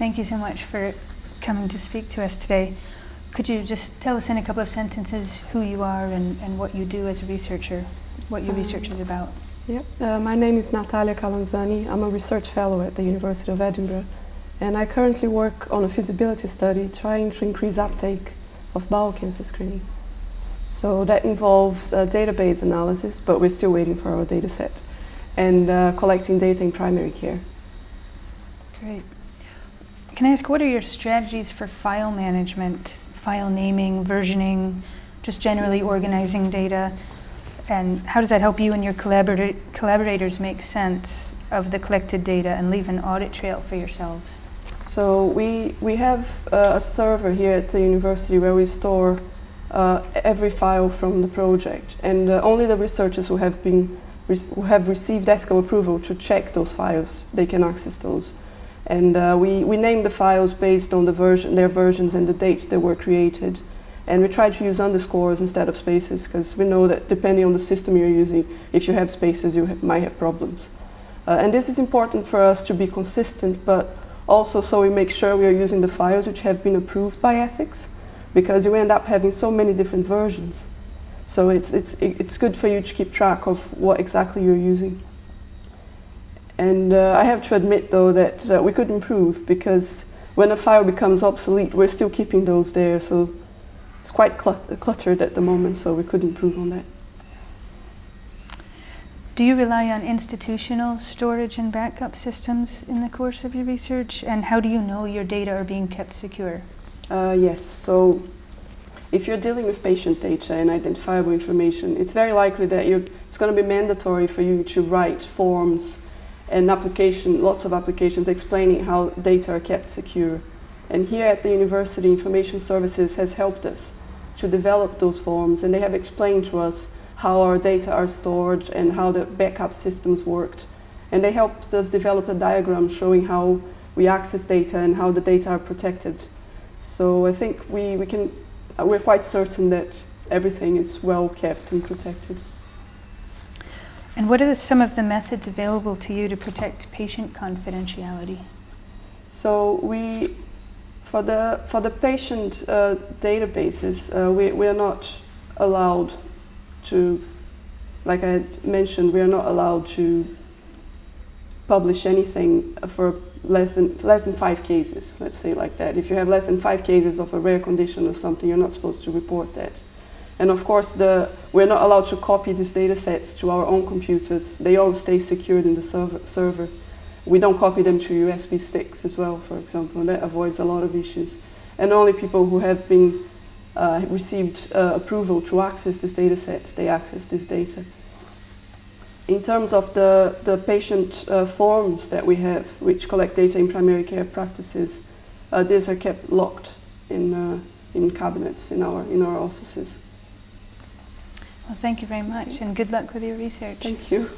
Thank you so much for coming to speak to us today. Could you just tell us in a couple of sentences who you are and, and what you do as a researcher, what your um, research is about? Yep. Uh, my name is Natalia Calanzani. I'm a research fellow at the University of Edinburgh and I currently work on a feasibility study trying to increase uptake of bowel cancer screening. So that involves uh, database analysis, but we're still waiting for our data set, and uh, collecting data in primary care. Great. Can I ask, what are your strategies for file management, file naming, versioning, just generally organizing data? And how does that help you and your collaborator collaborators make sense of the collected data and leave an audit trail for yourselves? So we, we have uh, a server here at the university where we store uh, every file from the project. And uh, only the researchers who have, been who have received ethical approval to check those files, they can access those. And uh, we, we name the files based on the version, their versions and the dates they were created. And we try to use underscores instead of spaces because we know that depending on the system you're using, if you have spaces, you ha might have problems. Uh, and this is important for us to be consistent, but also so we make sure we are using the files which have been approved by ethics because you end up having so many different versions. So it's, it's, it's good for you to keep track of what exactly you're using. And uh, I have to admit though that uh, we could improve because when a file becomes obsolete, we're still keeping those there. So it's quite clut cluttered at the moment, so we could improve on that. Do you rely on institutional storage and backup systems in the course of your research? And how do you know your data are being kept secure? Uh, yes, so if you're dealing with patient data and identifiable information, it's very likely that it's going to be mandatory for you to write forms and application, lots of applications explaining how data are kept secure. And here at the University Information Services has helped us to develop those forms and they have explained to us how our data are stored and how the backup systems worked. And they helped us develop a diagram showing how we access data and how the data are protected. So I think we, we can, we're quite certain that everything is well kept and protected. And what are some of the methods available to you to protect patient confidentiality? So we, for the, for the patient uh, databases, uh, we, we are not allowed to, like I mentioned, we are not allowed to publish anything for less than, less than five cases, let's say like that. If you have less than five cases of a rare condition or something, you're not supposed to report that. And of course, the, we're not allowed to copy these data sets to our own computers. They all stay secured in the server. server. We don't copy them to USB sticks as well, for example. That avoids a lot of issues. And only people who have been uh, received uh, approval to access these data sets, they access this data in terms of the, the patient uh, forms that we have, which collect data in primary care practices, uh, these are kept locked in, uh, in cabinets in our, in our offices. Well, thank you very much and good luck with your research. Thank you.